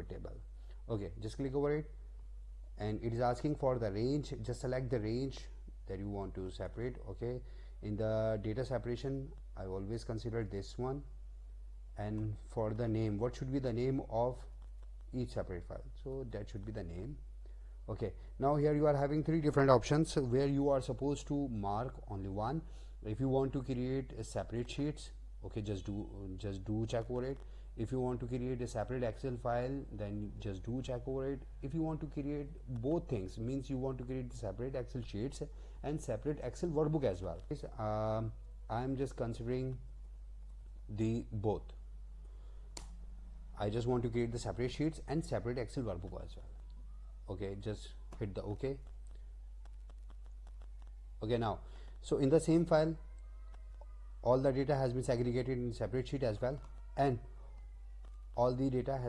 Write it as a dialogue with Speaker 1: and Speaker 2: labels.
Speaker 1: table okay just click over it. And it is asking for the range. Just select the range that you want to separate okay? In the data separation I always consider this one. And for the name what should be the name of each separate file? So that should be the name. Okay now here you are having three different options where you are supposed to mark only one. If you want to create a separate sheets okay just do just do check over it if you want to create a separate excel file then just do check over it. If you want to create both things means you want to create separate excel sheets and separate excel workbook as well. Um, i'm just considering the both. I just want to create the separate sheets and separate excel workbook as well. Okay just hit the ok okay now so in the same file all the data has been segregated in separate sheet as well. And all the data has